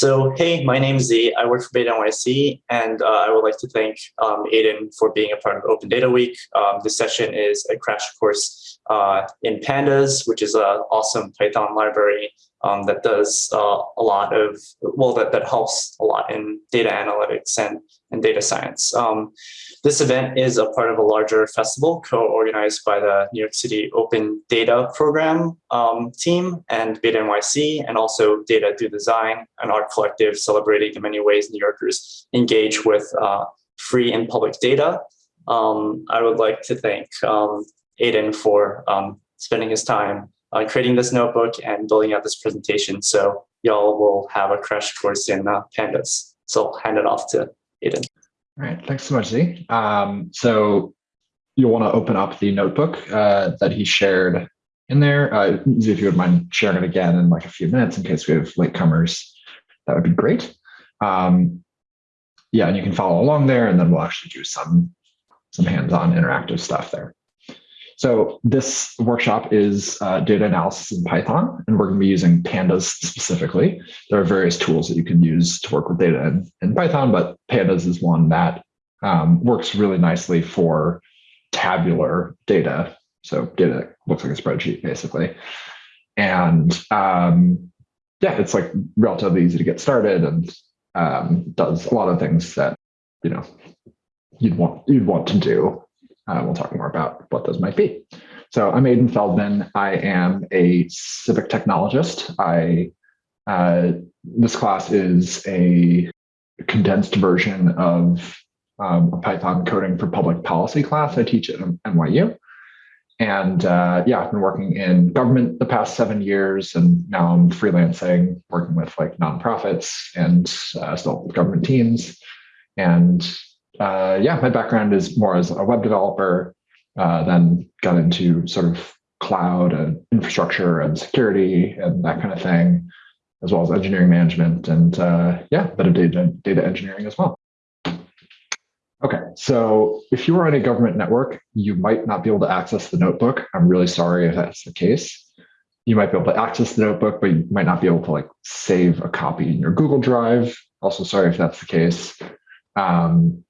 So, hey, my name is Z. I work for Beta NYC, and uh, I would like to thank um, Aidan for being a part of Open Data Week. Um, this session is a crash course uh, in Pandas, which is an awesome Python library um, that does uh, a lot of, well, that, that helps a lot in data analytics and, and data science. Um, this event is a part of a larger festival co-organized by the New York City Open Data Program um, team and Beta NYC, and also Data Through Design, an art collective celebrating the many ways New Yorkers engage with uh, free and public data. Um, I would like to thank um, Aidan for um, spending his time uh, creating this notebook and building out this presentation. So y'all will have a crash course in uh, pandas. So I'll hand it off to Aidan. All right, thanks so much, Z. Um, so you'll want to open up the notebook uh, that he shared in there. Uh, Z, if you would mind sharing it again in like a few minutes in case we have latecomers, that would be great. Um, yeah, and you can follow along there, and then we'll actually do some some hands-on interactive stuff there. So this workshop is uh, data analysis in Python, and we're going to be using pandas specifically. There are various tools that you can use to work with data in, in Python, but pandas is one that um, works really nicely for tabular data. So data looks like a spreadsheet, basically. And um, yeah, it's like relatively easy to get started and um, does a lot of things that you know you'd want you'd want to do uh, we'll talk more about what those might be. So I'm Aidan Feldman. I am a civic technologist. I uh, this class is a condensed version of um, a Python coding for public policy class I teach at NYU. And uh, yeah, I've been working in government the past seven years, and now I'm freelancing, working with like nonprofits and uh, still government teams. And uh, yeah, my background is more as a web developer, uh, then got into sort of cloud and infrastructure and security and that kind of thing, as well as engineering management and uh, yeah, a bit of data, data engineering as well. Okay, so if you are on a government network, you might not be able to access the notebook. I'm really sorry if that's the case. You might be able to access the notebook, but you might not be able to like save a copy in your Google Drive. Also sorry if that's the case. Um,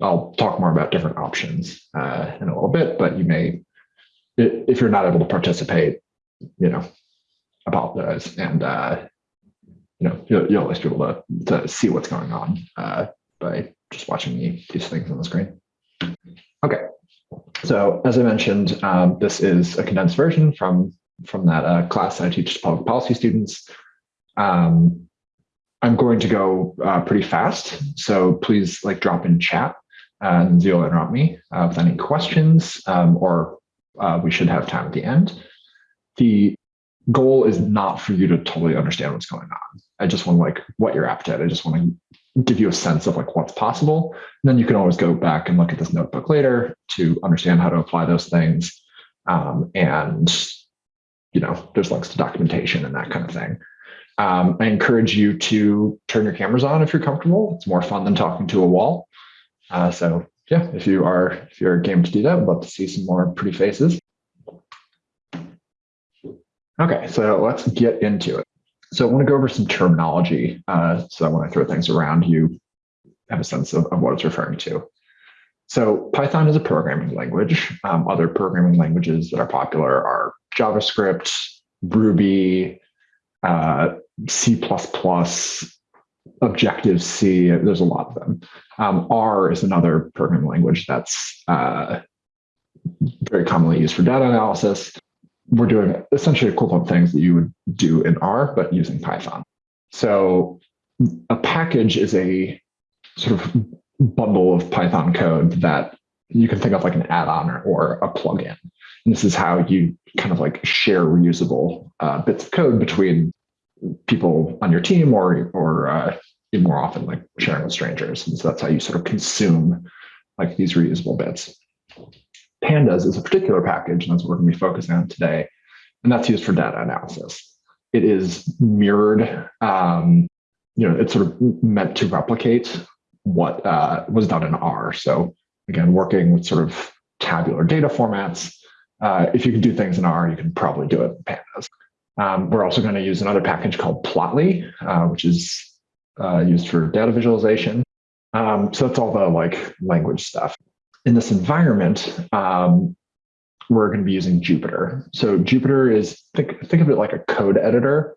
I'll talk more about different options uh, in a little bit, but you may, if you're not able to participate, you know, apologize. And, uh, you know, you'll, you'll least be able to, to see what's going on uh, by just watching me these things on the screen. Okay, so as I mentioned, um, this is a condensed version from, from that uh, class I teach to public policy students. Um, I'm going to go uh, pretty fast, so please like drop in chat and you'll interrupt me uh, with any questions, um, or uh, we should have time at the end. The goal is not for you to totally understand what's going on. I just want like what you're apt at. I just want to give you a sense of like what's possible. And then you can always go back and look at this notebook later to understand how to apply those things. Um, and, you know, there's links to documentation and that kind of thing. Um, I encourage you to turn your cameras on if you're comfortable. It's more fun than talking to a wall. Uh, so yeah, if you are if you're game to do that, I'd love to see some more pretty faces. Okay, so let's get into it. So I want to go over some terminology. Uh, so when I throw things around, you have a sense of, of what it's referring to. So Python is a programming language. Um, other programming languages that are popular are JavaScript, Ruby, uh, C++, Objective C, there's a lot of them. Um, R is another programming language that's uh, very commonly used for data analysis. We're doing essentially equivalent things that you would do in R, but using Python. So a package is a sort of bundle of Python code that you can think of like an add-on or, or a plugin. And this is how you kind of like share reusable uh, bits of code between people on your team or or uh, more often like sharing with strangers. And so that's how you sort of consume like these reusable bits. Pandas is a particular package, and that's what we're going to be focusing on today. And that's used for data analysis. It is mirrored, um, you know, it's sort of meant to replicate what uh, was done in R. So again, working with sort of tabular data formats. Uh, if you can do things in R, you can probably do it in Pandas. Um, we're also going to use another package called Plotly, uh, which is uh, used for data visualization. Um, so that's all the like language stuff. In this environment, um, we're going to be using Jupyter. So Jupyter is think think of it like a code editor,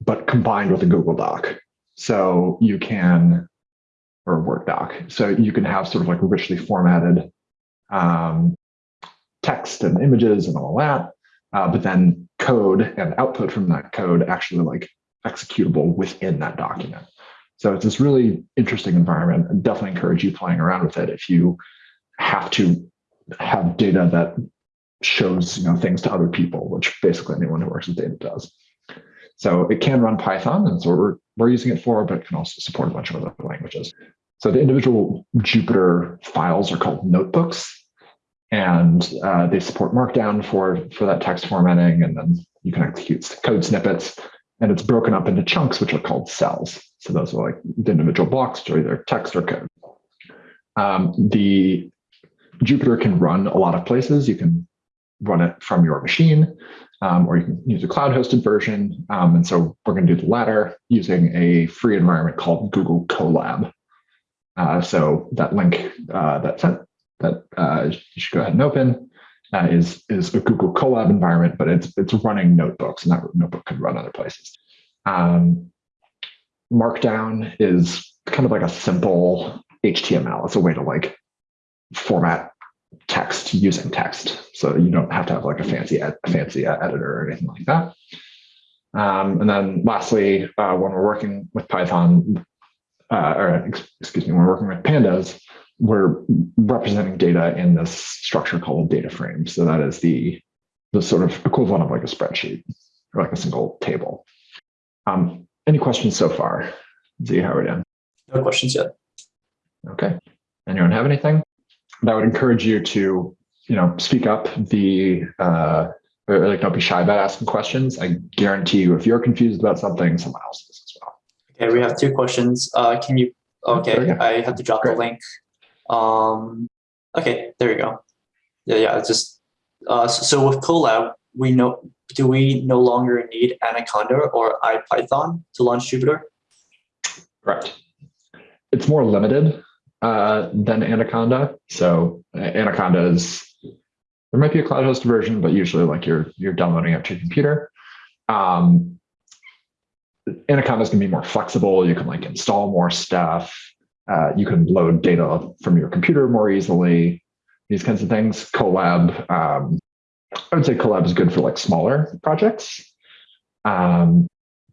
but combined with a Google Doc. So you can, or a Word doc. So you can have sort of like richly formatted um, text and images and all that, uh, but then code and output from that code actually like executable within that document. So it's this really interesting environment. I definitely encourage you playing around with it if you have to have data that shows you know things to other people, which basically anyone who works with data does. So it can run Python, and so we're we're using it for, but it can also support a bunch of other languages. So the individual Jupyter files are called notebooks, and uh, they support Markdown for for that text formatting, and then you can execute code snippets, and it's broken up into chunks, which are called cells. So those are like the individual blocks, which are either text or code. Um, the Jupyter can run a lot of places. You can run it from your machine, um, or you can use a cloud-hosted version. Um, and so we're going to do the latter using a free environment called Google Colab. Uh, so that link uh, that sent that uh, you should go ahead and open uh, is is a Google Colab environment, but it's it's running notebooks, and that notebook can run other places. Um, Markdown is kind of like a simple HTML. It's a way to like format text using text, so you don't have to have like a fancy a fancy editor or anything like that. Um, and then lastly, uh, when we're working with Python, uh, or excuse me, when we're working with pandas, we're representing data in this structure called data frame. So that is the, the sort of equivalent of like a spreadsheet or like a single table. Um, any questions so far? Z, how are we doing? No questions yet. Okay. Anyone have anything? I would encourage you to, you know, speak up. The uh, or like don't be shy about asking questions. I guarantee you, if you're confused about something, someone else is as well. Okay, we have two questions. Uh, can you? Okay, I have to drop Great. the link. Um, okay, there you go. Yeah, yeah. Just uh, so, with Colab, we know. Do we no longer need Anaconda or IPython to launch Jupyter? Correct. It's more limited uh, than Anaconda. So uh, Anaconda is there might be a cloud hosted version, but usually like you're you're downloading it to your computer. Um, Anaconda is going to be more flexible. You can like install more stuff. Uh, you can load data from your computer more easily. These kinds of things. Colab, um, I would say Colab is good for like smaller projects, um,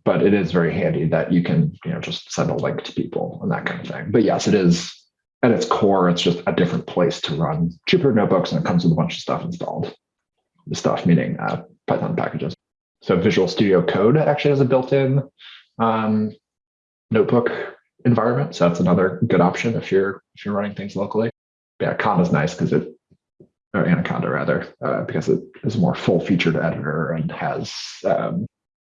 but it is very handy that you can you know just send a link to people and that kind of thing. But yes, it is at its core. It's just a different place to run Jupyter notebooks, and it comes with a bunch of stuff installed. The stuff meaning uh, Python packages. So Visual Studio Code actually has a built-in um, notebook environment. So that's another good option if you're if you're running things locally. Yeah, Conda is nice because it or Anaconda rather, uh, because it is a more full-featured editor and has um,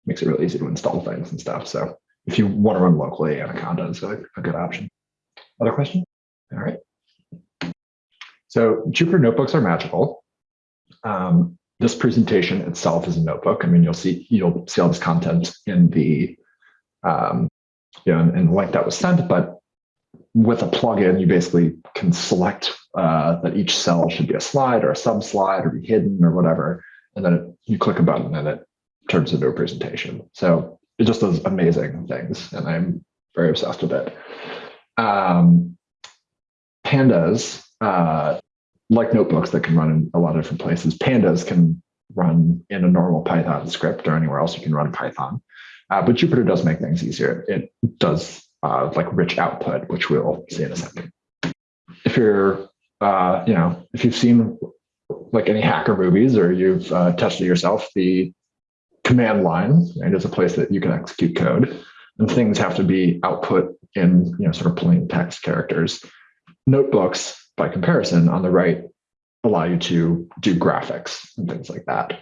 makes it really easy to install things and stuff. So if you want to run locally, Anaconda is a, a good option. Other question? All right. So Jupyter notebooks are magical. Um, this presentation itself is a notebook. I mean, you'll see you'll see all this content in the um, you know, in the link that was sent, but with a plugin, you basically can select uh, that each cell should be a slide or a sub slide or be hidden or whatever. And then it, you click a button and it turns into a presentation. So it just does amazing things. And I'm very obsessed with it. Um, pandas, uh, like notebooks that can run in a lot of different places, pandas can run in a normal Python script or anywhere else you can run Python. Uh, but Jupyter does make things easier. It does uh, like rich output, which we'll see in a second. If you're, uh, you know, if you've seen like any hacker movies or you've uh, tested yourself, the command line right, is a place that you can execute code, and things have to be output in you know sort of plain text characters. Notebooks, by comparison, on the right, allow you to do graphics and things like that.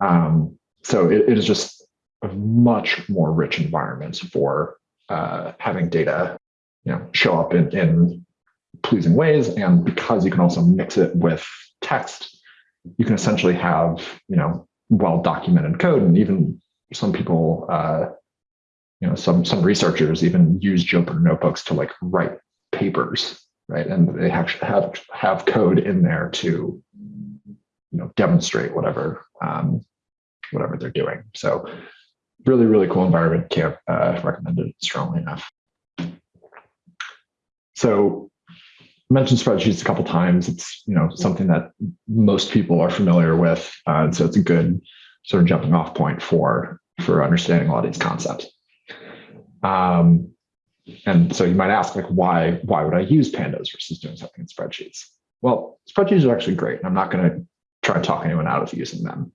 Um, so it, it is just much more rich environments for uh, having data, you know, show up in, in pleasing ways. And because you can also mix it with text, you can essentially have, you know, well documented code. And even some people uh, you know, some some researchers even use Jupyter notebooks to like write papers, right? And they actually have have code in there to, you know, demonstrate whatever um, whatever they're doing. So really, really cool environment. Can't uh, recommend it strongly enough. So mentioned spreadsheets a couple times. It's you know something that most people are familiar with, uh, so it's a good sort of jumping off point for for understanding a lot of these concepts. Um, and so you might ask, like, why why would I use pandas versus doing something in spreadsheets? Well, spreadsheets are actually great. And I'm not going to try and talk anyone out of using them.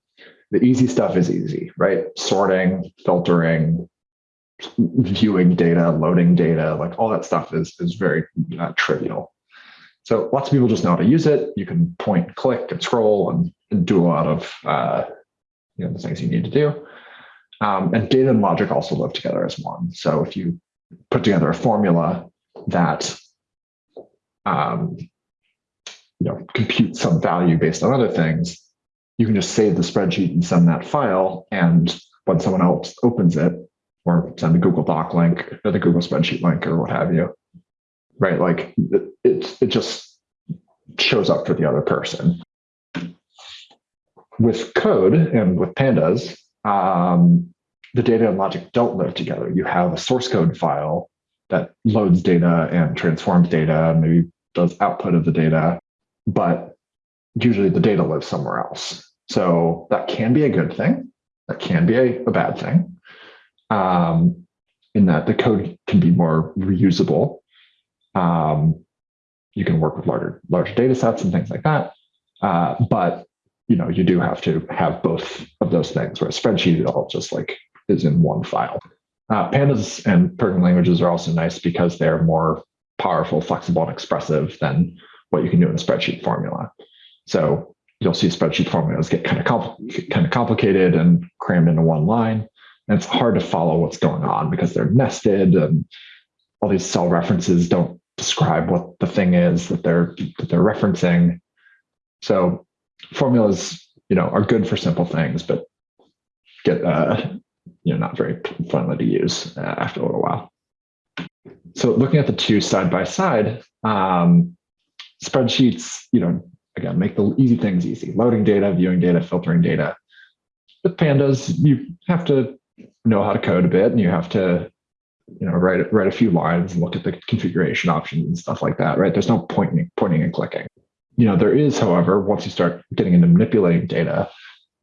The easy stuff is easy, right? Sorting, filtering, viewing data, loading data, like all that stuff is, is very uh, trivial. So lots of people just know how to use it. You can point, click, and scroll and, and do a lot of uh, you know, the things you need to do. Um, and data and logic also live together as one. So if you put together a formula that um, you know, compute some value based on other things, you can just save the spreadsheet and send that file. And when someone else opens it, or send the Google Doc link or the Google spreadsheet link or what have you, right? Like it, it, just shows up for the other person. With code and with pandas, um, the data and logic don't live together. You have a source code file that loads data and transforms data, maybe does output of the data, but usually the data lives somewhere else. So that can be a good thing. That can be a, a bad thing. Um, in that the code can be more reusable. Um, you can work with larger larger data sets and things like that. Uh, but you know, you do have to have both of those things. Where a spreadsheet, it all just like is in one file. Uh, pandas and programming languages are also nice because they're more powerful, flexible, and expressive than what you can do in a spreadsheet formula. So you'll see spreadsheet formulas get kind of compl kind of complicated and crammed into one line. And it's hard to follow what's going on because they're nested and all these cell references don't describe what the thing is that they're that they're referencing. So formulas, you know, are good for simple things, but get uh, you know not very friendly to use uh, after a little while. So looking at the two side by side, um, spreadsheets, you know, again, make the easy things easy, loading data, viewing data, filtering data. With pandas, you have to know how to code a bit and you have to, you know, write, write a few lines and look at the configuration options and stuff like that, right? There's no pointing, pointing and clicking. You know, there is, however, once you start getting into manipulating data,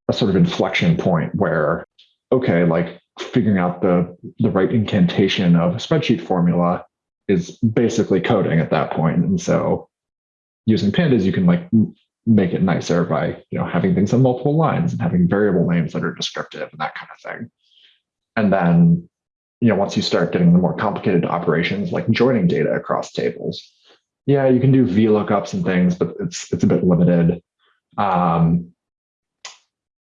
a sort of inflection point where, okay, like figuring out the, the right incantation of a spreadsheet formula is basically coding at that point. And so using pandas, you can like make it nicer by you know having things on multiple lines and having variable names that are descriptive and that kind of thing. And then you know once you start getting the more complicated operations like joining data across tables, yeah, you can do VLOOKUPs and things, but it's it's a bit limited um,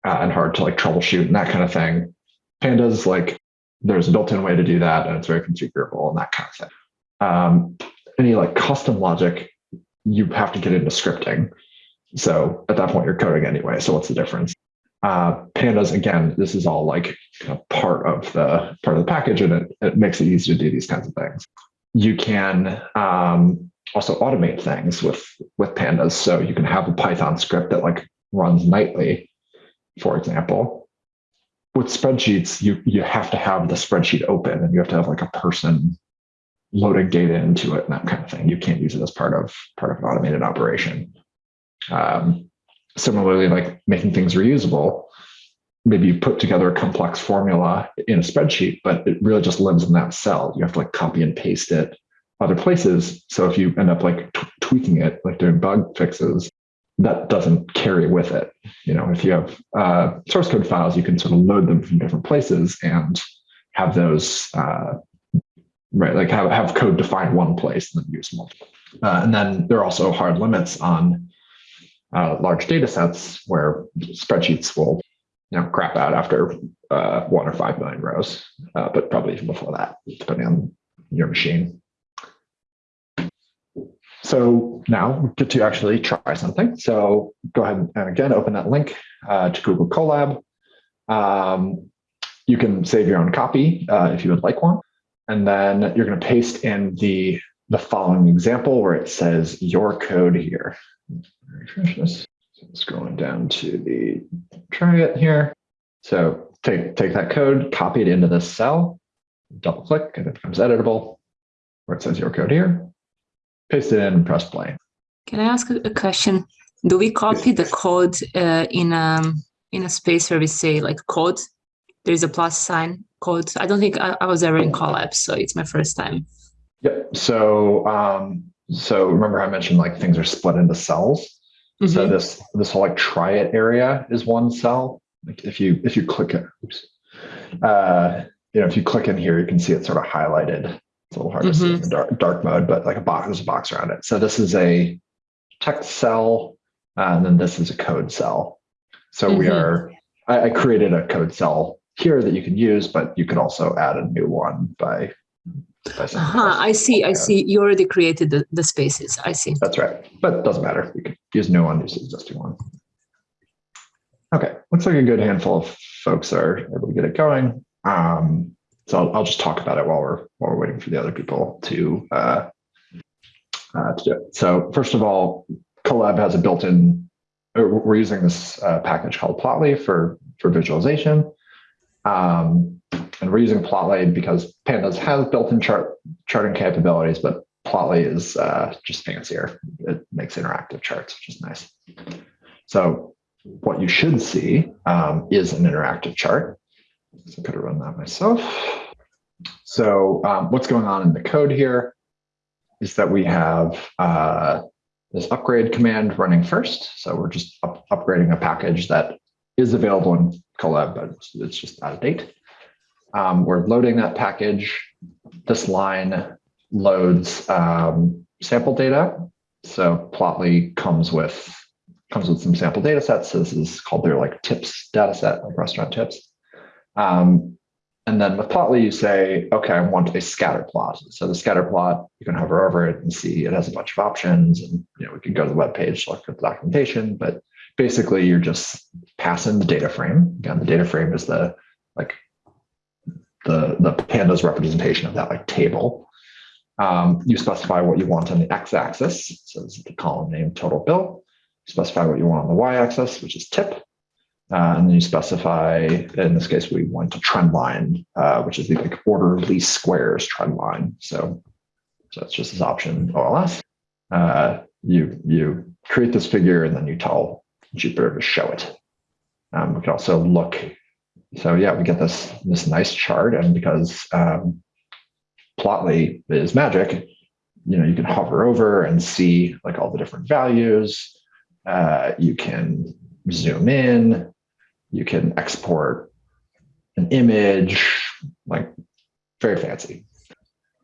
uh, and hard to like troubleshoot and that kind of thing. Pandas like there's a built-in way to do that and it's very configurable and that kind of thing. Um, any like custom logic you have to get into scripting. So at that point, you're coding anyway. So what's the difference? Uh, pandas, again, this is all like part of the part of the package, and it, it makes it easy to do these kinds of things. You can um, also automate things with with pandas. So you can have a Python script that like runs nightly, for example. With spreadsheets, you you have to have the spreadsheet open, and you have to have like a person loading data into it and that kind of thing. You can't use it as part of part of an automated operation. Um, similarly, like making things reusable, maybe you put together a complex formula in a spreadsheet, but it really just lives in that cell. You have to like copy and paste it other places. So if you end up like tweaking it, like doing bug fixes, that doesn't carry with it. You know, if you have uh, source code files, you can sort of load them from different places and have those uh, right? Like have, have code defined one place and then use multiple. Uh, and then there are also hard limits on uh, large data sets where spreadsheets will you know, crap out after uh, one or five million rows, uh, but probably even before that, depending on your machine. So now we get to actually try something. So go ahead and again, open that link uh, to Google Colab. Um, you can save your own copy uh, if you would like one. And then you're going to paste in the, the following example where it says your code here. Refresh this. So scrolling down to the try it here. So take, take that code, copy it into this cell, double click, and it becomes editable where it says your code here. Paste it in and press play. Can I ask a question? Do we copy the code uh, in a in a space where we say like code? There's a plus sign code. I don't think I, I was ever in Colab, so it's my first time. Yep. So, um, so remember I mentioned like things are split into cells. So Mhm. this this whole like try it area is one cell. Like if you if you click it, oops, uh, you know if you click in here, you can see it sort of highlighted. It's a little hard to see in the dark dark mode, but like a box, there's a box around it. So this is a text cell, uh, and then this is a code cell. So we Mhm. are. I, I created a code cell here that you can use, but you could also add a new one by. by Uh-huh, I see. I see. You already created the, the spaces. I see. That's right, but it doesn't matter. You could use new one, use the existing one. Okay, looks like a good handful of folks are able to get it going. Um, so I'll, I'll just talk about it while we're while we're waiting for the other people to uh, uh, to do it. So first of all, Colab has a built-in. uh, We're using this uh, package called Plotly for for visualization. Um, and we're using Plotly because Pandas has built-in chart charting capabilities, but Plotly is uh, just fancier. It makes interactive charts, which is nice. So what you should see um, is an interactive chart. So I could have run that myself. So um, what's going on in the code here is that we have uh, this upgrade command running first. So we're just up upgrading a package that is available in Colab, but it's, just out of date. Um, we're loading that package. This line loads um, sample data. So Plotly comes with comes with some sample data sets. So this is called their like tips data set, like restaurant tips. Um, and then with Plotly, you say, okay, I want a scatter plot. So the scatter plot, you can hover over it and see it has a bunch of options. And you know, we can go to the web page, look at the documentation, but basically you're just passing the data frame. Again, the data frame is the like the the pandas representation of that like table. Um, you specify what you want on the x-axis. So this is the column name total bill. You specify what you want on the y-axis, which is tip. Uh, and then you specify, in this case, we want a trend line, uh, which is the like ordinary least squares trend line. So, so it's just this option OLS. Uh, you you create this figure and then you tell Jupyter to show it. Um, we can also look. So yeah, we get this this nice chart, and because um, Plotly is magic, you know, you can hover over and see like all the different values. Uh, you can zoom in. You can export an image, like very fancy.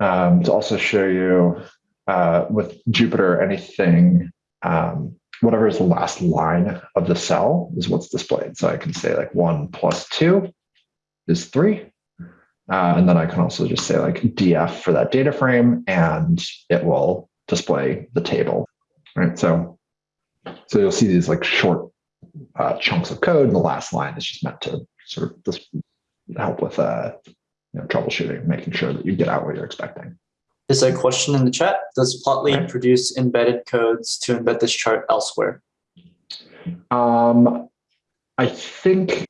Um, to also show you uh, with Jupyter, anything, um, whatever is the last line of the cell is what's displayed. So I can say like one plus two is three. Uh, and then I can also just say like df for that data frame and it will display the table, right? So, so you'll see these like short uh, chunks of code and the last line is just meant to sort of help with uh, you know, troubleshooting, making sure that you get out what you're expecting. There's a question in the chat. Does Plotly produce embedded codes to embed this chart elsewhere? Um, I think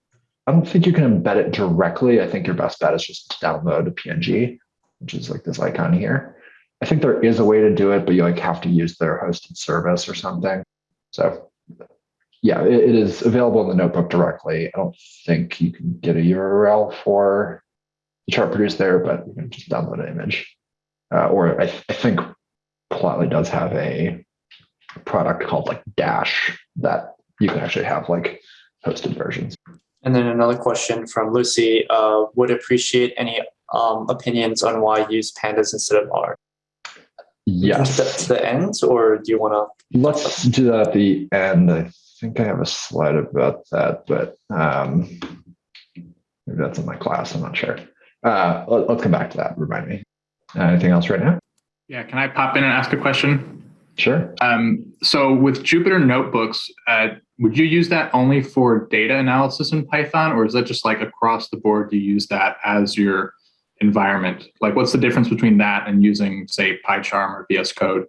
I don't think you can embed it directly. I think your best bet is just to download a PNG, which is like this icon here. I think there is a way to do it, but you like have to use their hosted service or something. So yeah, it, it is available in the notebook directly. I don't think you can get a URL for the chart produced there, but you can just download an image. Uh, or I, I think Plotly does have a product called like Dash that you can actually have like hosted versions. And then another question from Lucy, uh, would appreciate any um, opinions on why use pandas instead of R. Yes. To the, to the end, or do you want to? Let's do that at the end. I think I have a slide about that, but um, maybe that's in my class. I'm not sure. Uh, let, us come back to that. Remind me. Uh, anything else right now? Yeah, can I pop in and ask a question? Sure. Um, so with Jupyter Notebooks, uh, would you use that only for data analysis in Python, or is that just like across the board you use that as your environment? Like, what's the difference between that and using, say, PyCharm or VS Code?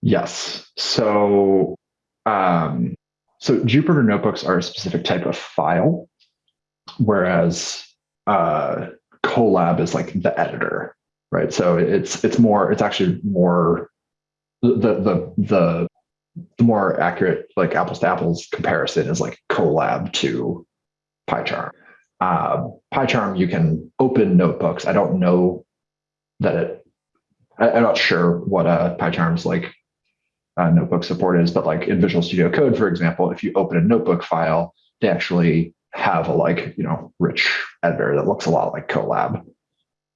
Yes. So, um, so Jupyter Notebooks are a specific type of file, whereas uh, Colab is like the editor, right? So it's it's more it's actually more the the the the more accurate like apples to apples comparison is like Colab to PyCharm. Uh, PyCharm you can open notebooks. I don't know that it. I, I'm not sure what a PyCharm's like uh, notebook support is, but like in Visual Studio Code, for example, if you open a notebook file, they actually have a like you know rich editor that looks a lot like Colab.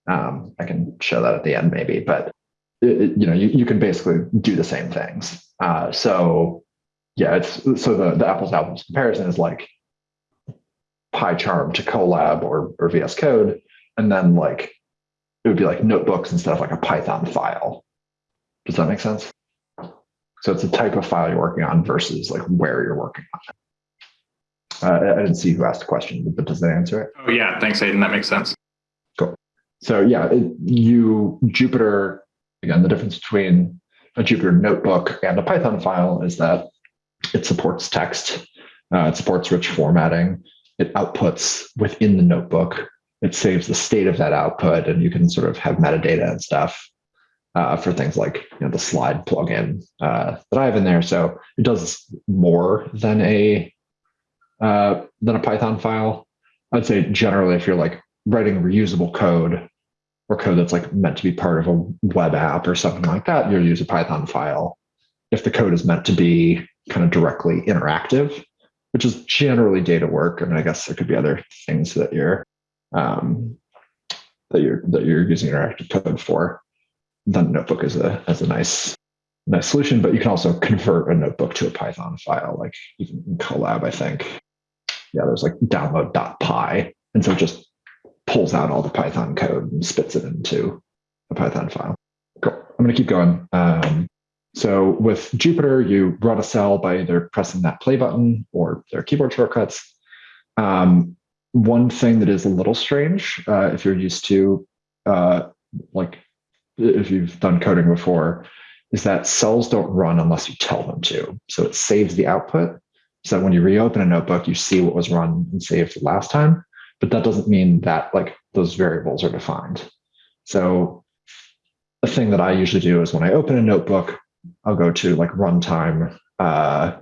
Um, I can show that at the end maybe, but it, you know you, you can basically do the same things. Uh, so yeah, it's so the the apples to apples comparison is like PyCharm to Colab or or VS Code, and then like it would be like notebooks instead of like a Python file. Does that make sense? So it's the type of file you're working on versus like where you're working on it. Uh, I didn't see who asked the question, but does that answer it? Oh yeah, thanks, Aidan. That makes sense. Cool. So yeah, it, you Jupyter again. The difference between a Jupyter notebook and a Python file is that it supports text, uh, it supports rich formatting, it outputs within the notebook. It saves the state of that output, and you can sort of have metadata and stuff uh, for things like you know, the slide plugin uh, that I have in there. So it does more than a uh, than a Python file. I'd say generally, if you're like writing reusable code or code that's like meant to be part of a web app or something like that, you'll use a Python file. If the code is meant to be kind of directly interactive, which is generally data work, I mean, I guess there could be other things that you're um, that you're that you're using interactive code for. Then notebook is a as a nice nice solution, but you can also convert a notebook to a Python file, like even in Colab, I think yeah, there's like download.py. And so it just pulls out all the Python code and spits it into a Python file. Cool. I'm going to keep going. Um, so with Jupyter, you run a cell by either pressing that play button or their keyboard shortcuts. Um, one thing that is a little strange, uh, if you're used to, uh, like if you've done coding before, is that cells don't run unless you tell them to. So it saves the output so when you reopen a notebook, you see what was run and saved last time, but that doesn't mean that like those variables are defined. So the thing that I usually do is when I open a notebook, I'll go to like runtime, uh,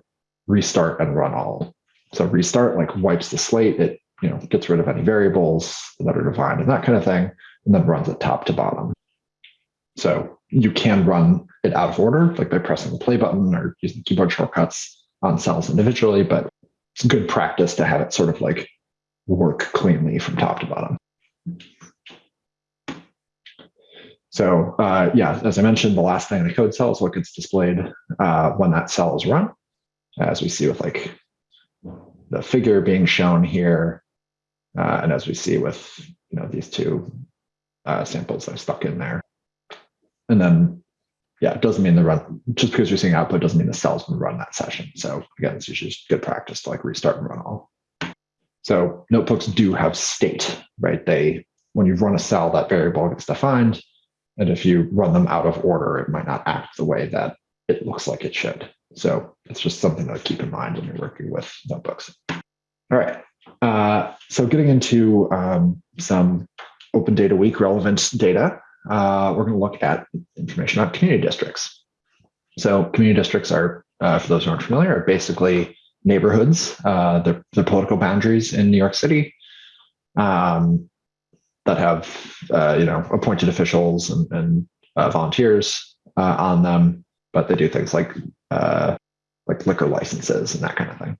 restart and run all. So restart like wipes the slate. It you know gets rid of any variables that are defined and that kind of thing, and then runs it top to bottom. So you can run it out of order, like by pressing the play button or using keyboard shortcuts on cells individually, but it's good practice to have it sort of like work cleanly from top to bottom. So uh, yeah, as I mentioned, the last thing in the code cell is what gets displayed uh, when that cell is run, as we see with like the figure being shown here, uh, and as we see with you know these two uh, samples I stuck in there. And then yeah, it doesn't mean the run just because you're seeing output doesn't mean the cells run that session. So again, it's usually just good practice to like restart and run all. So notebooks do have state, right? They when you run a cell, that variable gets defined. And if you run them out of order, it might not act the way that it looks like it should. So it's just something to keep in mind when you're working with notebooks. All right. Uh, so getting into um, some Open Data Week relevant data uh, we're going to look at information about community districts. So community districts are, uh, for those who aren't familiar, are basically neighborhoods, uh, the, the political boundaries in New York City um, that have, uh, you know, appointed officials and, and uh, volunteers uh, on them, but they do things like uh, like liquor licenses and that kind of thing.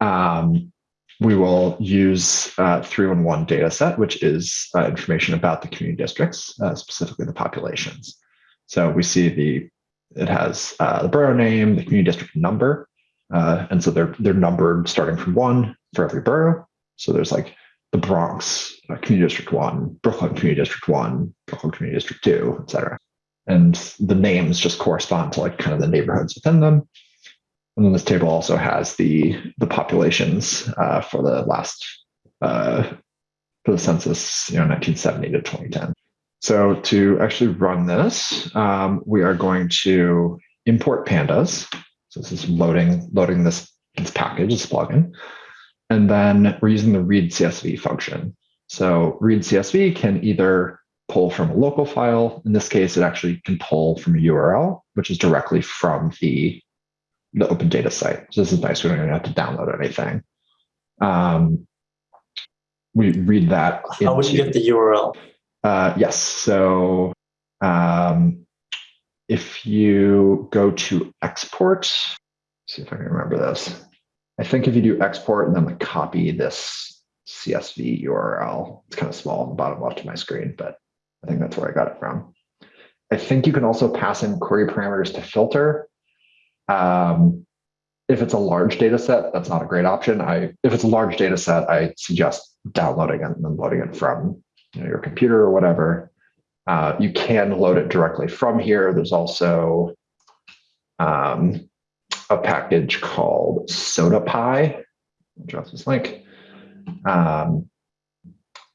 Um, we will use uh, 311 data set, which is uh, information about the community districts, uh, specifically the populations. So we see the, it has uh, the borough name, the community district number, uh, and so they're, they're numbered starting from one for every borough. So there's like the Bronx uh, Community District 1, Brooklyn Community District 1, Brooklyn Community District 2, et cetera. and the names just correspond to like kind of the neighborhoods within them. And then this table also has the the populations uh, for the last uh, for the census, you know, 1970 to 2010. So to actually run this, um, we are going to import pandas. So this is loading loading this this package, this plugin, and then we're using the read CSV function. So read CSV can either pull from a local file. In this case, it actually can pull from a URL, which is directly from the, the open data site. So this is nice. We don't even have to download anything. Um, we read that. How would you get the URL? uh, yes. So um, if you go to export, see if I can remember this. I think if you do export and then like copy this CSV URL, it's kind of small on the bottom left of my screen, but I think that's where I got it from. I think you can also pass in query parameters to filter. Um, if it's a large data set, that's not a great option. I if it's a large data set, I suggest downloading it and then loading it from you know, your computer or whatever. Uh, you can load it directly from here. There's also um, a package called sodapy. I'll drop this link. Um,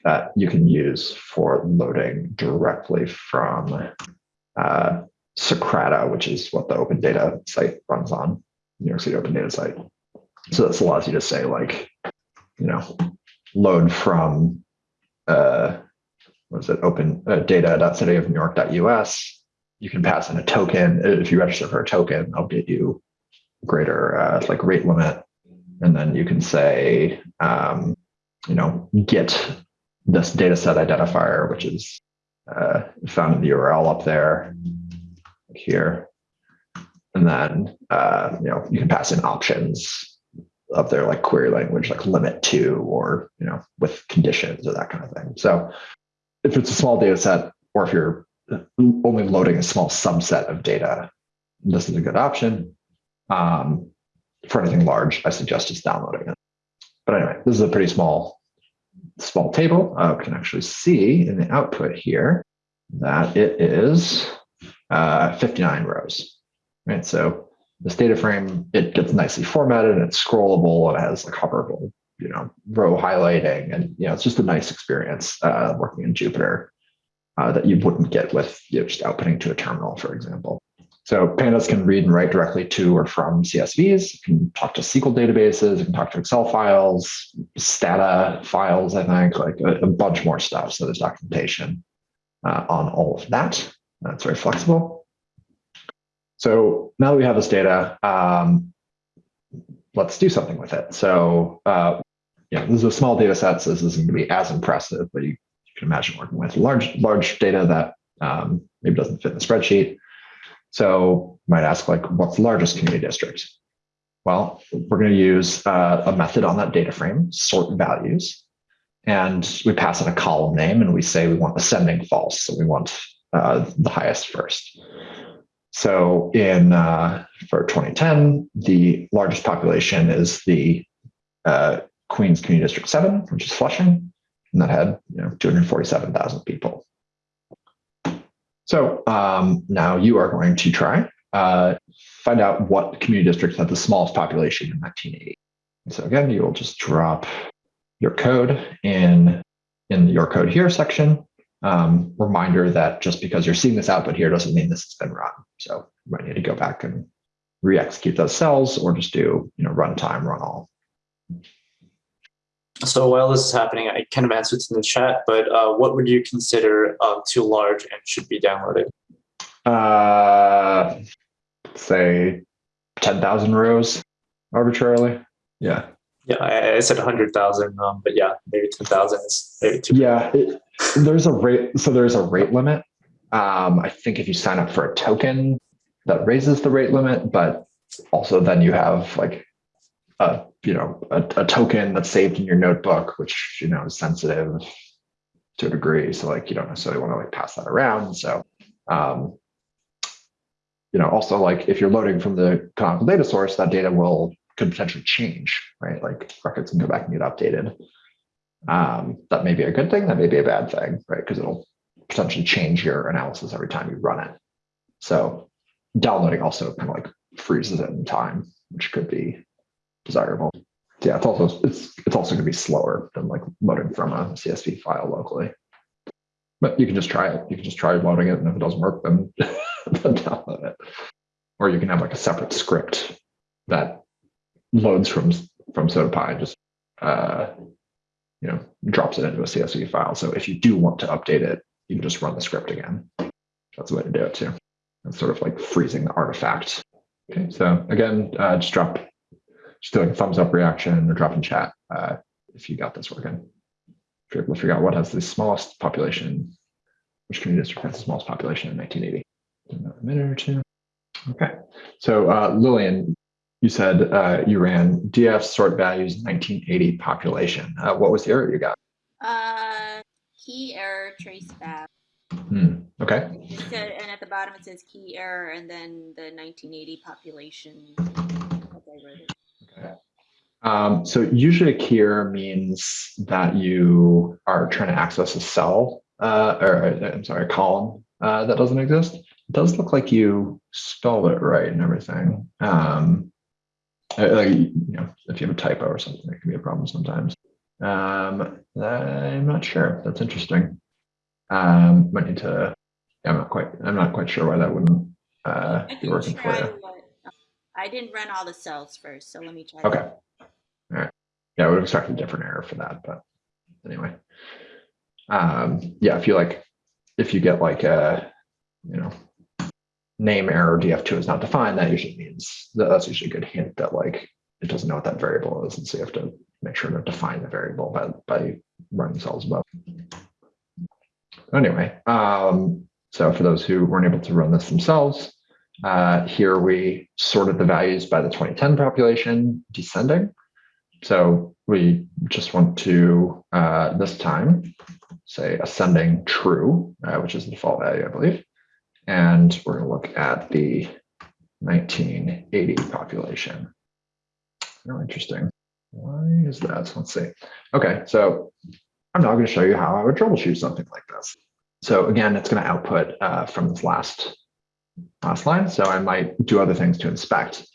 that you can use for loading directly from uh, Socrata, which is what the open data site runs on, New York City Open Data Site. So this allows you to say like, you know, load from uh, what is it, open uh, data.cityofnewyork.us. You can pass in a token. If you register for a token, I'll get you greater uh, like rate limit. And then you can say, um, you know, get this data set identifier, which is uh, found in the URL up there here. And then, uh, you know, you can pass in options of there like query language, like limit to, or, you know, with conditions or that kind of thing. So if it's a small data set, or if you're only loading a small subset of data, this is a good option. Um, for anything large, I suggest just downloading it. But anyway, this is a pretty small, small table. We can actually see in the output here that it is uh, 59 rows. Right, so this data frame it gets nicely formatted and it's scrollable and it has like hoverable, you know, row highlighting, and you know, it's just a nice experience uh, working in Jupyter uh, that you wouldn't get with you know, just outputting to a terminal, for example. So pandas can read and write directly to or from CSVs. You can talk to SQL databases. You can talk to Excel files, Stata files. I think like a, a bunch more stuff. So there's documentation uh, on all of that. That's very flexible. So now that we have this data, um, let's do something with it. So uh, yeah, this is a small data set, so this isn't going to be as impressive, but you, you can imagine working with large large data that um, maybe doesn't fit in the spreadsheet. So you might ask, like, what's the largest community district? Well, we're going to use uh, a method on that data frame, sort values, and we pass in a column name, and we say we want ascending false, so we want uh, the highest first. So in uh, for 2010, the largest population is the uh, Queens Community District 7, which is Flushing, and that had you know 247,000 people. So um, now you are going to try uh, find out what community districts had the smallest population in 1980. So again, you will just drop your code in in your code here section. Um, reminder that just because you're seeing this output here doesn't mean this has been run. So you might need to go back and re-execute those cells or just do you know runtime run all. So while this is happening, I kind of answered in the chat, but uh, what would you consider um, too large and should be downloaded? Uh, say 10,000 rows arbitrarily. Yeah. Yeah, I, I said 100,000, um, but yeah, maybe 10,000 is maybe too. Yeah. It, there's a rate. So there's a rate limit. Um, I think if you sign up for a token, that raises the rate limit, but also then you have like a you know a, a token that's saved in your notebook, which you know is sensitive to a degree. So like you don't necessarily want to like pass that around. So um, you know also like if you're loading from the canonical data source, that data will could potentially change, right? Like records can go back and get updated. Um, that may be a good thing. That may be a bad thing, right? Because it'll potentially change your analysis every time you run it. So downloading also kind of like freezes it in time, which could be desirable. Yeah, it's also it's it's also going to be slower than like loading from a CSV file locally. But you can just try it. You can just try loading it, and if it doesn't work, then, then download it. Or you can have like a separate script that loads from from sodapy and just uh, you know drops it into a CSV file. So if you do want to update it, you can just run the script again. That's the way to do it too. It's sort of like freezing the artifact. Okay, so again, uh, just drop, just do like a thumbs up reaction or drop in chat uh, if you got this working. If you're able to figure out what has the smallest population, which community district has the smallest population in 1980. In a minute or two. Okay, so uh, Lillian, you said uh, you ran df sort values 1980 population. Uh, what was the error you got? Uh, key error trace back. Hmm. Okay. It said, and at the bottom it says key error, and then the 1980 population. as I wrote it. Okay. Um, so usually a key error means that you are trying to access a cell, uh, or uh, I'm sorry, a column uh, that doesn't exist. It does look like you spelled it right and everything. Um, like, you know, if you have a typo or something, it can be a problem sometimes. Um, I'm not sure. That's interesting. Um, might need to. I'm not quite. I'm not quite sure why that wouldn't uh, I be working for you. what, I didn't run all the cells first, so let me try. Okay. that. All right. Yeah, I would have expected a different error for that, but anyway. Um, yeah, if you like, if you get like a, you know, name error df2 is not defined, that usually means that that's usually a good hint that like it doesn't know what that variable is, and so you have to make sure to define the variable by by running cells above. Anyway, um, so for those who weren't able to run this themselves, uh, here we sorted the values by the 2010 population descending. So we just want to, uh, this time, say ascending true, uh, which is the default value, I believe. And we're going to look at the 1980 population. Oh, interesting. Why is that? Let's see. Okay, so I'm now going to show you how I would troubleshoot something like this. So again, it's going to output uh, from this last last line. So I might do other things to inspect.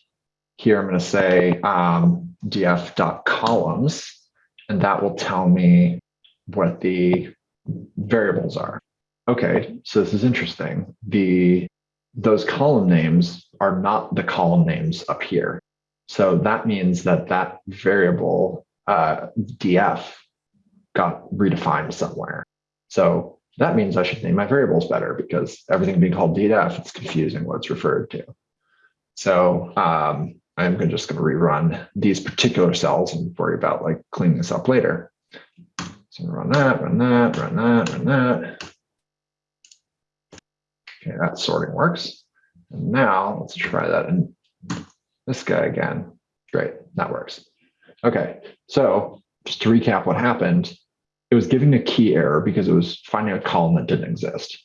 Here I'm going to say um, df.columns, and that will tell me what the variables are. Okay, so this is interesting. The those column names are not the column names up here. So that means that that variable uh, df got redefined somewhere. So that means I should name my variables better because everything being called df, it's confusing what it's referred to. So um, I'm gonna- just going to rerun these particular cells and worry about like cleaning this up later. So run that, run that, run that, run that. Okay, that sorting works. And now let's try that in this guy again. Great, that works. Okay, so just to recap what happened, it was giving a key error because it was finding a column that didn't exist.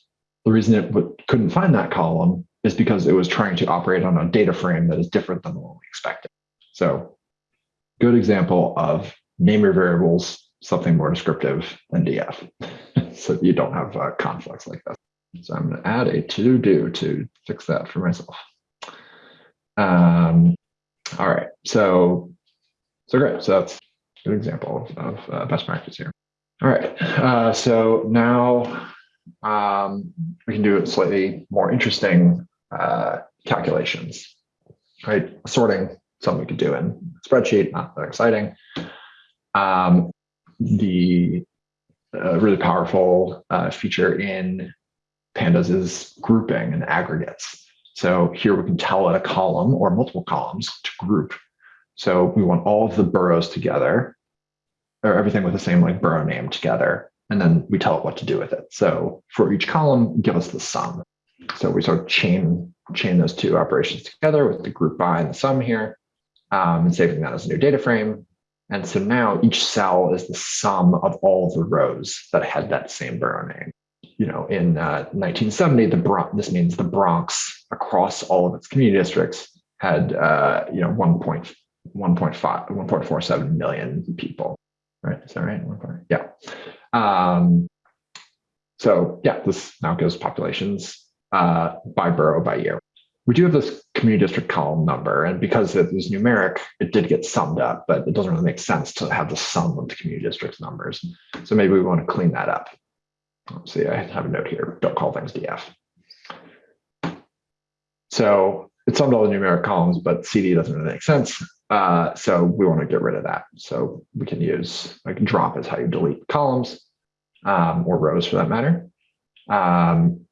The reason it couldn't find that column is because it was trying to operate on a data frame that is different than one we expected. So good example of name your variables something more descriptive than df. so you don't have uh, conflicts like this. So I'm going to add a to do to fix that for myself. Um, all right, so so great. So that's a good example of, uh, best practice here. All right, uh, so now um, we can do slightly more interesting uh, calculations. Right, sorting something we could do in spreadsheet, not that exciting. Um, the uh, really powerful uh, feature in pandas is grouping and aggregates. So here we can tell it a column or multiple columns to group. So we want all of the boroughs together or everything with the same like borough name together. And then we tell it what to do with it. So for each column, give us the sum. So we sort of chain, chain those two operations together with the group by and the sum here um, and saving that as a new data frame. And so now each cell is the sum of all the rows that had that same borough name. You know, in uh, 1970, the Bron- this means the Bronx across all of its community districts had uh, you know 1.1.5 1.47 million people. Right? Is that right? Yeah. Um, so yeah, this now gives populations uh, by borough by year. We do have this community district column number, and because it was numeric, it did get summed up, but it doesn't really make sense to have the sum of the community districts numbers. So maybe we want to clean that up. See, I have a note here, don't call things DF. So it's summed all the numeric columns, but CD doesn't really make sense. Uh, so we want to get rid of that. So we can use like drop is how you delete columns um, or rows for that matter. Um,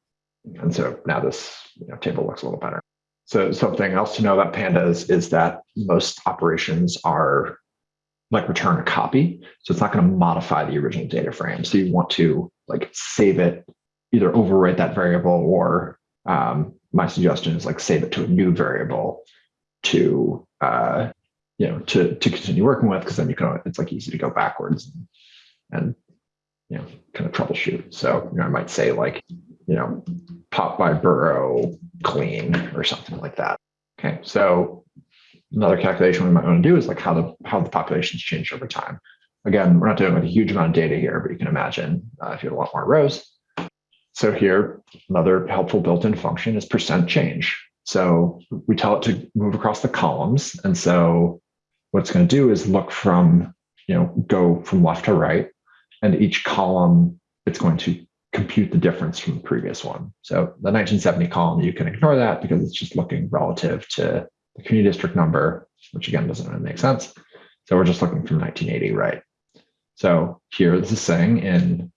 and so now this you know, table looks a little better. So something else to know about pandas is that most operations are like return a copy. So it's not going to modify the original data frame. So you want to like save it, either overwrite that variable or um, my suggestion is like save it to a new variable to uh, you know to to continue working with because then you can it's like easy to go backwards and, and you know kind of troubleshoot. So you know I might say like you know pop by borough clean or something like that. Okay, so another calculation we might want to do is like how the how the populations change over time. Again, we're not doing like a huge amount of data here, but you can imagine uh, if you had a lot more rows. So here, another helpful built-in function is percent change. So we tell it to move across the columns. And so what it's going to do is look from, you know, go from left to right. And each column, it's going to compute the difference from the previous one. So the 1970 column, you can ignore that because it's just looking relative to the community district number, which again doesn't really make sense. So we're just looking from 1980, right? So here this is saying in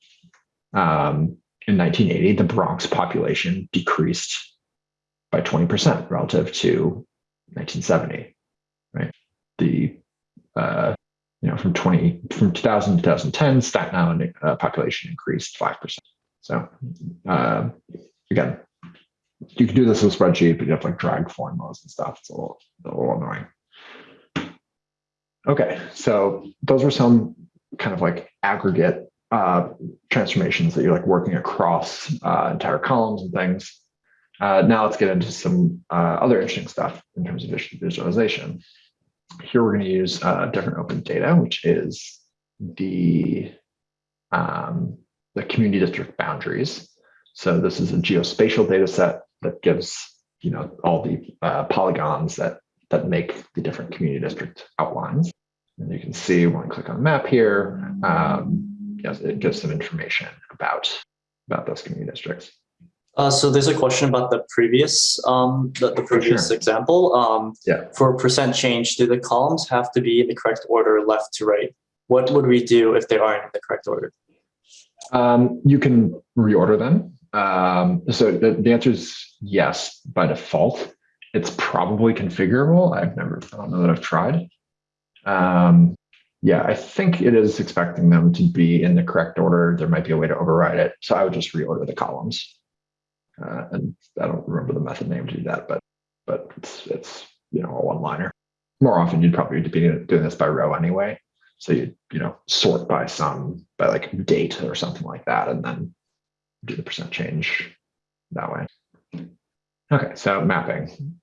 um, in 1980, the Bronx population decreased by 20% relative to 1970, right? The uh, you know from 20 from 2000 to 2010, Staten Island uh, population increased five percent. So uh, again, you can do this with a spreadsheet, but you have like drag formulas and stuff. It's a little, a little annoying. Okay, so those were some kind of like aggregate uh, transformations that you're like working across uh, entire columns and things. Uh, now let's get into some uh, other interesting stuff in terms of visualization. Here we're going to use uh, different open data, which is the um, the community district boundaries. So this is a geospatial data set that gives you know all the uh, polygons that that make the different community district outlines. And you can see when I click on the map here, um, yes, it gives some information about about those community districts. Uh, so there's a question about the previous um, the, the previous sure. example. Um, Yeah. For percent change, do the columns have to be in the correct order, left to right? What would we do if they aren't in the correct order? Um, you can reorder them. Um, so the, the answer is yes by default. It's probably configurable. I've never, I don't know that I've tried. Um, yeah, I think it is expecting them to be in the correct order. There might be a way to override it. So I would just reorder the columns. Uh, and I don't remember the method name to do that, but but it's it's you know a one liner. More often, you'd probably be doing this by row anyway. So you you know sort by some by like date or something like that, and then do the percent change that way. Okay, so mapping.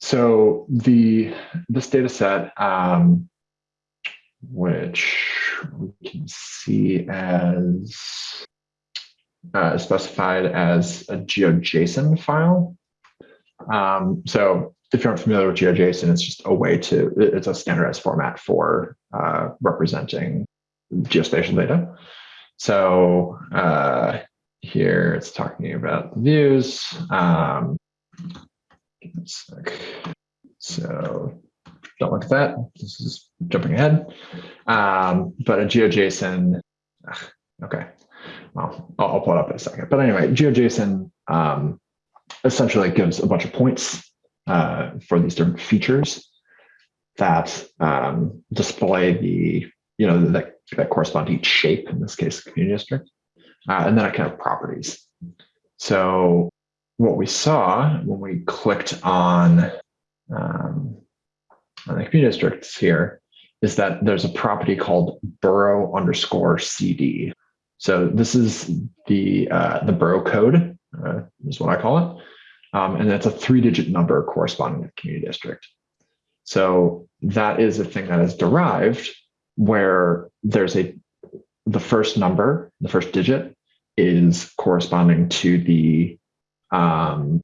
So the this data set, um, which we can see as uh, specified as a GeoJSON file. Um, so if you're not familiar with GeoJSON, it's just a way to, it's a standardized format for uh, representing geospatial data. So uh, here it's talking about views. Um, so don't look at that. This is jumping ahead. Um, but a GeoJSON, okay. Well, I'll, I'll pull it up in a second. But anyway, GeoJSON um, essentially gives a bunch of points uh, for these different features that um, display the, you know, that, that correspond to each shape, in this case, community district. Uh, and then I can have properties. So what we saw when we clicked on, um, on the community districts here is that there's a property called borough underscore CD. So this is the uh, the borough code, uh, is what I call it. Um, and that's a three digit number corresponding to the community district. So that is a thing that is derived where there's a, the first number, the first digit is corresponding to the um,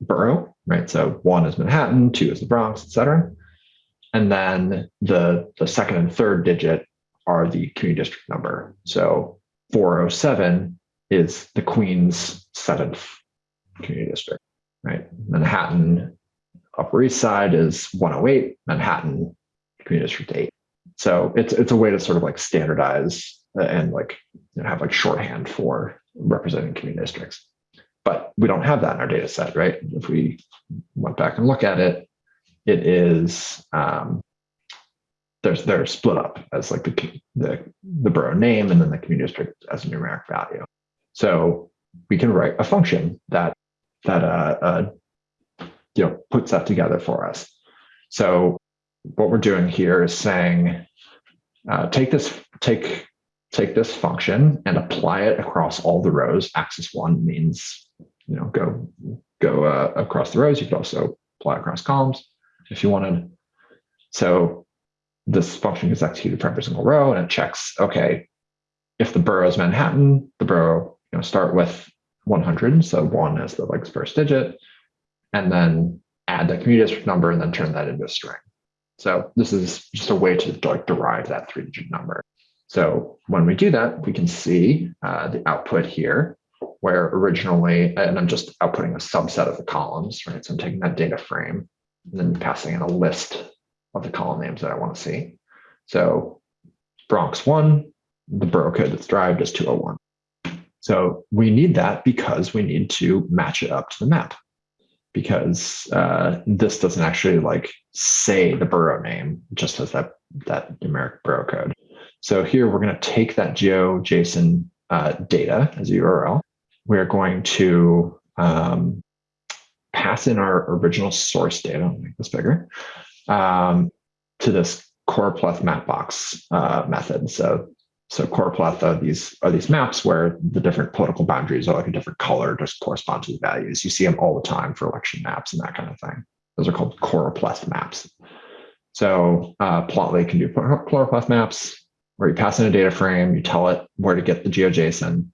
borough, right? So one is Manhattan, two is the Bronx, et cetera. And then the, the second and third digit are the community district number. So 407 is the Queens seventh community district, right? Manhattan Upper East Side is 108, Manhattan Community District 8. So it's it's a way to sort of like standardize and like you know, have like shorthand for representing community districts. But we don't have that in our data set, right? If we went back and look at it, it is um, there's they're split up as like the the the borough name and then the community district as a numeric value. So we can write a function that that uh, uh, you know puts that together for us. So what we're doing here is saying uh, take this take take this function and apply it across all the rows. Axis one means you know go go uh, across the rows. You could also apply across columns if you wanted. So this function is executed for every single row and it checks, okay, if the borough is Manhattan, the borough you know, start with 100. So one as the like first digit, and then add the community district number and then turn that into a string. So this is just a way to like derive that three digit number. So when we do that, we can see uh, the output here where originally, and I'm just outputting a subset of the columns, right? So I'm taking that data frame and then passing in a list of the column names that I want to see. So Bronx 1, the borough code that's derived is 201. So we need that because we need to match it up to the map because uh, this doesn't actually like say the borough name, it just has that, that numeric borough code. So here we're going to take that GeoJSON uh, data as a URL. We're going to um, pass in our original source data, make this bigger, um, to this choropleth mapbox uh, method. So, so choropleth are these are these maps where the different political boundaries are like a different color, just correspond to the values. You see them all the time for election maps and that kind of thing. Those are called core choropleth maps. So uh, Plotly can do core choropleth maps where you pass in a data frame, you tell it where to get the GeoJSON,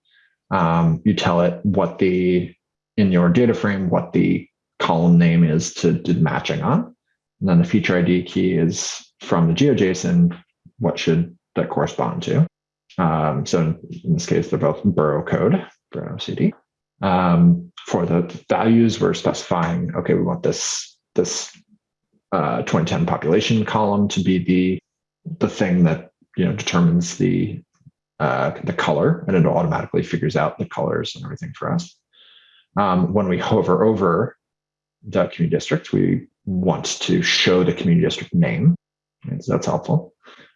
um, you tell it what the in your data frame what the column name is to do the matching on. And then the feature ID key is from the GeoJSON, what should that correspond to? Um, so in, this case, they're both borough code, borough CD. Um, for the values, we're specifying, okay, we want this, this uh, 2010 population column to be the, the thing that you know determines the uh, the color, and it automatically figures out the colors and everything for us. Um, when we hover over the community district, we want to show the community district name. Right? So that's helpful.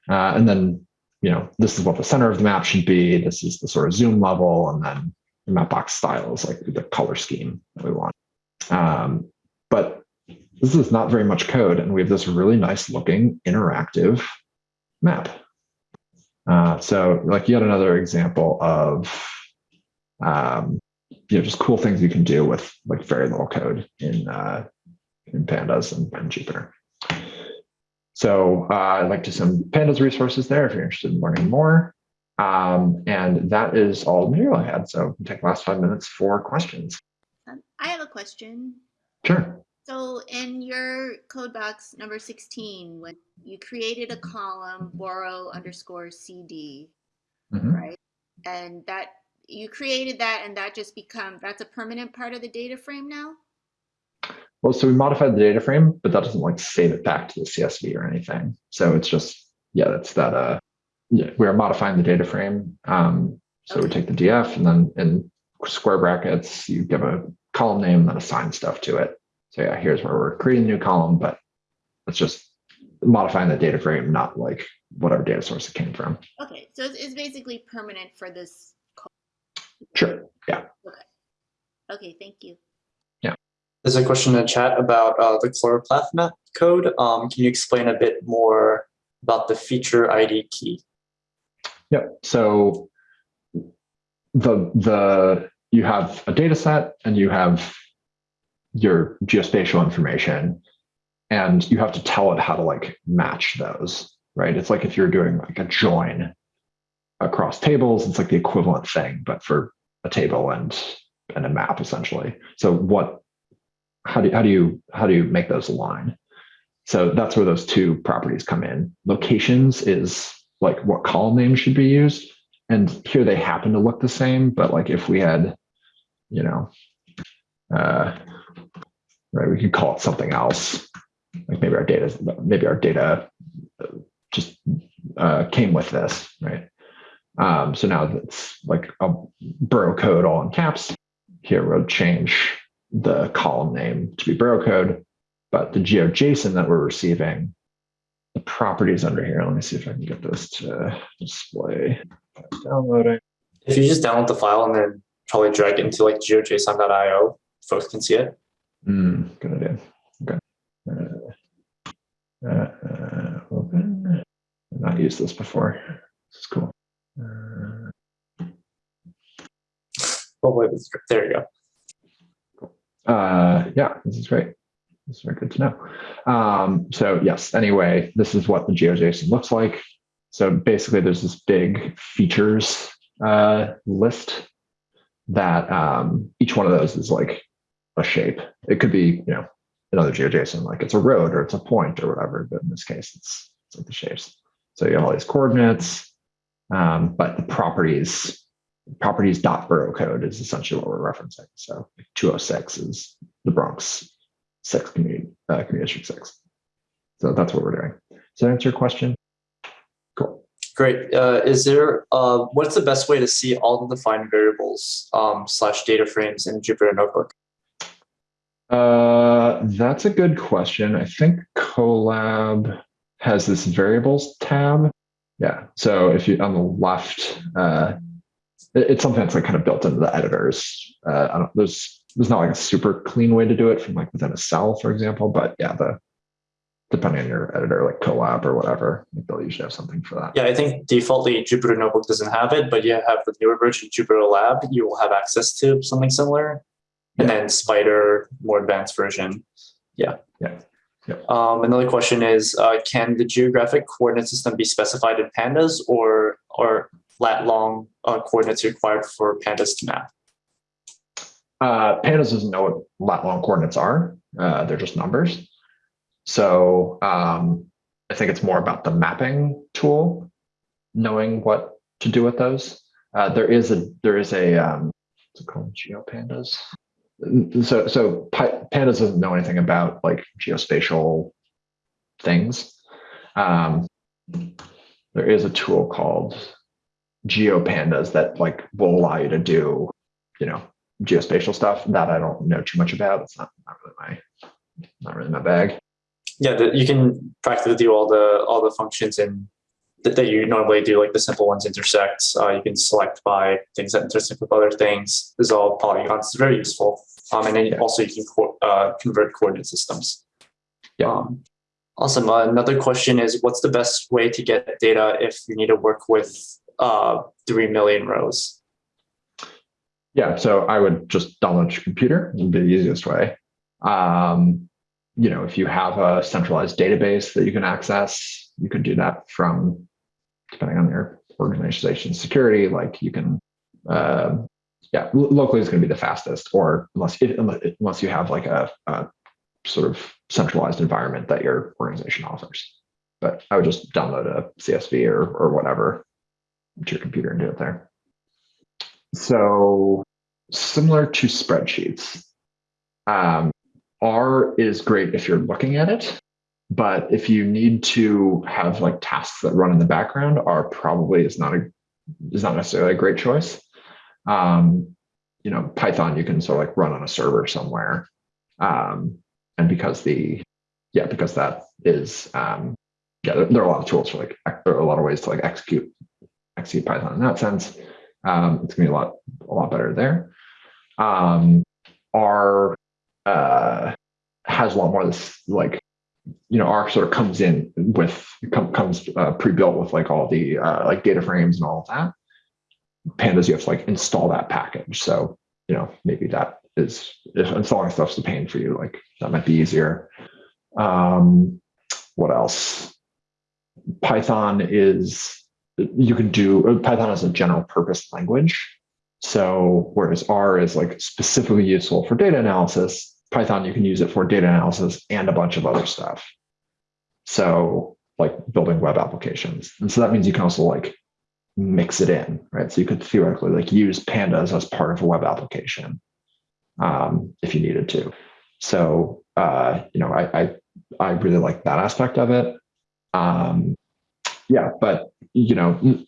Uh, and then, you know, this is what the center of the map should be. This is the sort of zoom level. And then the map box style is like the color scheme that we want. Um, but this is not very much code. And we have this really nice looking interactive map. Uh, so like yet another example of um, you know just cool things you can do with like very little code in uh, in pandas and, and Jupyter. So uh, I'd like to send pandas resources there if you're interested in learning more. Um, and that is all the material I had. So take the last five minutes for questions. Um, I have a question. Sure. So in your code box number 16, when you created a column borough underscore CD, mm -hmm. right? And that you created that and that just become that's a permanent part of the data frame now? Well, so we modified the data frame, but that doesn't like save it back to the CSV or anything. So it's just, yeah, that's that, uh, yeah, we are modifying the data frame. Um, so okay. we take the DF and then in square brackets, you give a column name and then assign stuff to it. So yeah, here's where we're creating a new column, but it's just modifying the data frame, not like whatever data source it came from. Okay, so it's, it's basically permanent for this Sure. Yeah. Okay. Okay. Thank you. Yeah. There's a question in the chat about uh, the choropleth map code. Um, can you explain a bit more about the feature ID key? Yeah. So the the you have a data set and you have your geospatial information and you have to tell it how to like match those right it's like if you're doing like a join across tables. It's like the equivalent thing, but for a table and and a map essentially. So what, how do, how do you, how do you make those align? So that's where those two properties come in. Locations is like what column names should be used. And here they happen to look the same, but like if we had, you know, uh, right, we could call it something else. Like maybe our data, maybe our data just uh, came with this, right? Um, so now it's like a borough code all in caps. Here we'll change the column name to be borough code, but the GeoJSON that we're receiving, the properties under here. Let me see if I can get this to display. Downloading. If you just download the file and then probably drag it into like geojson.io, folks can see it. Mm, good idea. Okay. Uh, uh, open. I've not used this before. This is cool. Uh, Oh, wait, there you go. Uh, yeah, this is great. This is very good to know. Um, so yes, anyway, this is what the GeoJSON looks like. So basically there's this big features uh, list that um, each one of those is like a shape. It could be, you know, another GeoJSON, like it's a road or it's a point or whatever, but in this case, it's, it's like the shapes. So you have all these coordinates, um, but the properties properties dot borough code is essentially what we're referencing. So 206 is the Bronx six community, uh, community district six. So that's what we're doing. Does that answer your question? Cool. Great. Uh, is there, uh, what's the best way to see all the defined variables um, slash data frames in Jupyter Notebook? Uh, that's a good question. I think Colab has this variables tab. Yeah. So if you on the left, uh, it, it's something that's like kind of built into the editors. Uh, there's there's not like a super clean way to do it from like within a cell, for example. But yeah, the depending on your editor, like Colab or whatever, they'll usually have something for that. Yeah, I think defaultly Jupyter Notebook doesn't have it, but you have the newer version Jupyter Lab, you will have access to something similar. And then Spyder, more advanced version. Yeah. Yeah. Yeah. Um, another question is, uh, can the geographic coordinate system be specified in pandas or or lat long uh, coordinates required for pandas to map? Uh, pandas doesn't know what lat long coordinates are. Uh, they're just numbers. So um, I think it's more about the mapping tool, knowing what to do with those. Uh, there is a there is a um, what's it called GeoPandas. So so pandas doesn't know anything about like geospatial things. Um, there is a tool called GeoPandas that like will allow you to do, you know, geospatial stuff that I don't know too much about. It's not, not really my not really my bag. Yeah, the, you can practically do all the all the functions in that, that you normally do, like the simple ones intersect. Uh, you can select by things that intersect with other things. Is all polygons. It's very useful. Um, and then also you can co- uh, convert coordinate systems. Yeah. Um, awesome. Uh, another question is, what's the best way to get data if you need to work with uh, three million rows? Yeah, so I would just download your computer, would be the easiest way. Um, you know, if you have a centralized database that you can access, you can do that from, depending on your organization security, like you can, uh, yeah, locally is going to be the fastest, or unless unless unless you have like a, a sort of centralized environment that your organization offers. But I would just download a CSV or or whatever to your computer and do it there. So similar to spreadsheets, um, R is great if you're looking at it, but if you need to have like tasks that run in the background, R probably is not a is not necessarily a great choice. Um, you know, Python you can sort of like run on a server somewhere, um, and because the yeah because that is um, yeah there, there are a lot of tools for like there are a lot of ways to like execute execute Python in that sense. Um, it's gonna be a lot a lot better there. Um, R uh, has a lot more of this like you know R sort of comes in with com- comes uh, pre-built with like all the uh, like data frames and all of that. Pandas you have to like install that package. So you know maybe that is installing stuff's the pain for you. Like that might be easier. Um, what else? Python is you can do Python is a general purpose language. So whereas R is like specifically useful for data analysis, Python, you can use it for data analysis and a bunch of other stuff. So like building web applications. And so that means you can also like mix it in, right? So you could theoretically like use pandas as part of a web application um, if you needed to. So, uh, you know, I, I, I really like that aspect of it. Um, yeah, but, you know,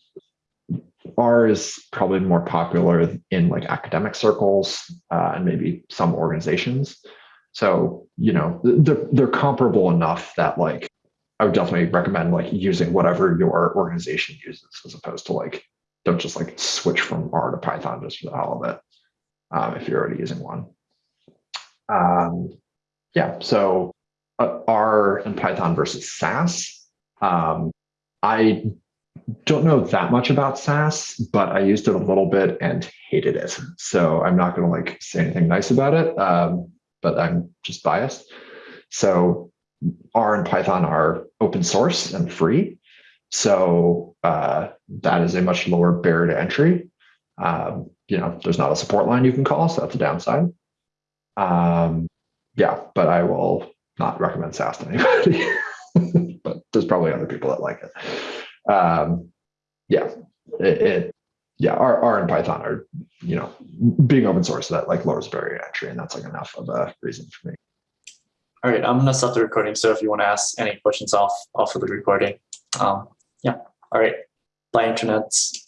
R is probably more popular in like academic circles uh, and maybe some organizations. So, you know, they're, they're comparable enough that like I would definitely recommend like using whatever your organization uses as opposed to like don't just like switch from R to Python just for the hell of it um, if you're already using one. Um, yeah, so uh, R and Python versus SAS. Um, I don't know that much about SAS, but I used it a little bit and hated it. So I'm not going to like say anything nice about it, um, but I'm just biased. So R and Python are open source and free. So uh, that is a much lower barrier to entry. Um, you know, there's not a support line you can call, so that's a downside. Um, yeah, but I will not recommend SAS to anybody. but there's probably other people that like it. Um, yeah, it, it yeah, R, R and Python are, you know, being open source that like lowers barrier to entry, and that's like enough of a reason for me. All right, I'm gonna stop the recording. So if you want to ask any questions off off of the recording, um, yeah. All right. Bye, internets.